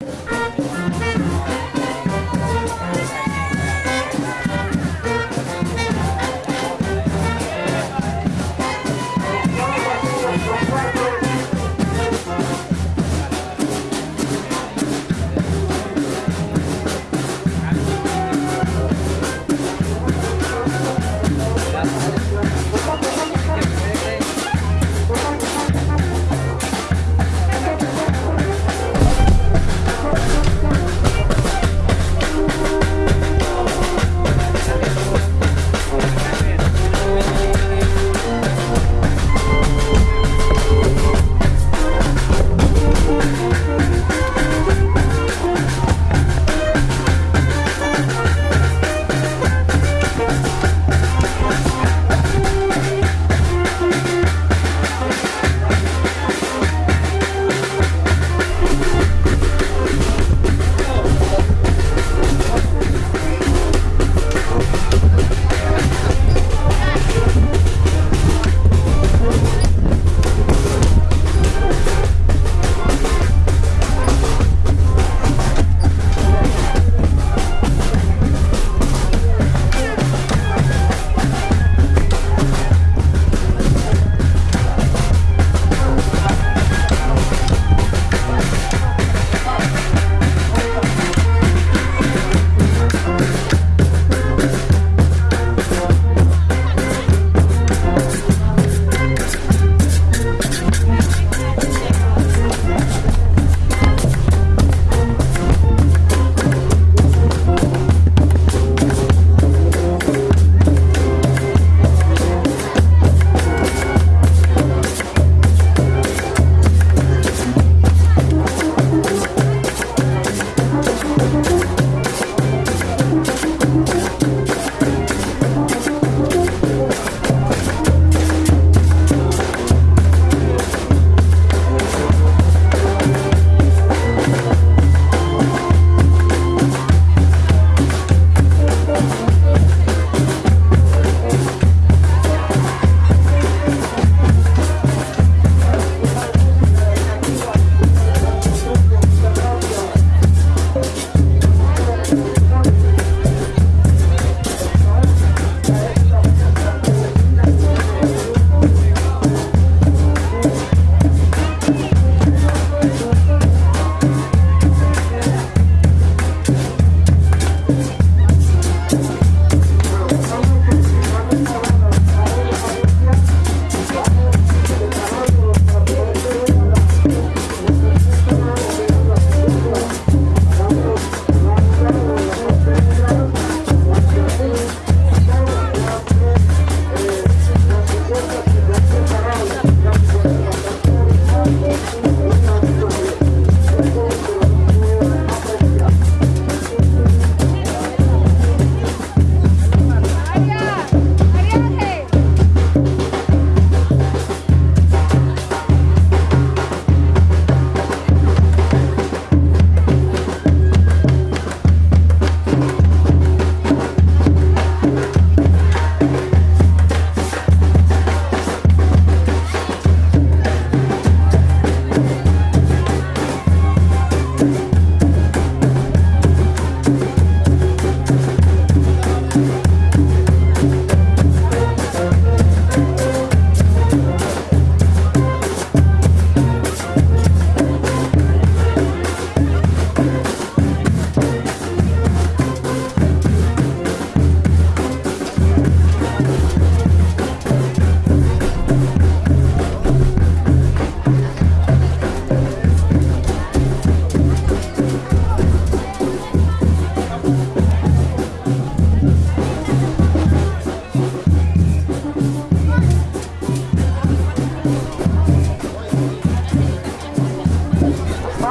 you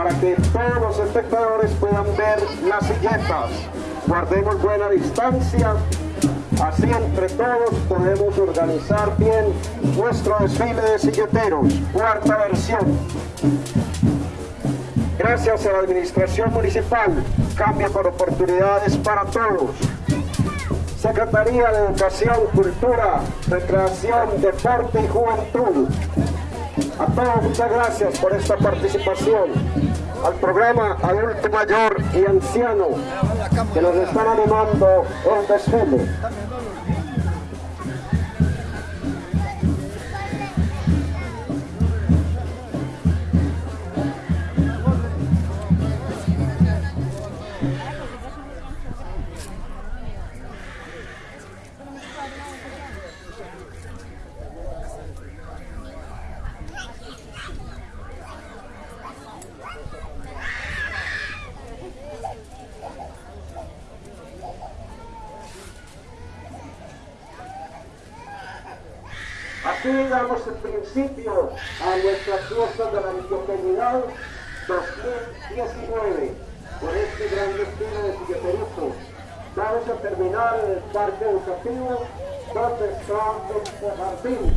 para que todos los espectadores puedan ver las silletas. Guardemos buena distancia, así entre todos podemos organizar bien nuestro desfile de silleteros. Cuarta versión. Gracias a la Administración Municipal, cambio por oportunidades para todos. Secretaría de Educación, Cultura, Recreación, Deporte y Juventud. A todos muchas gracias por esta participación. Al programa Adulto Mayor y Anciano que nos están animando el desfile. Así damos el principio a nuestras fiestas de la Antioqueñidad 2019 por este gran destino de Silleteruco. Vamos a terminar en el parque educativo donde está el jardín,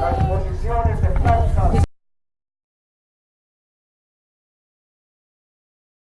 las exposiciones de plantas,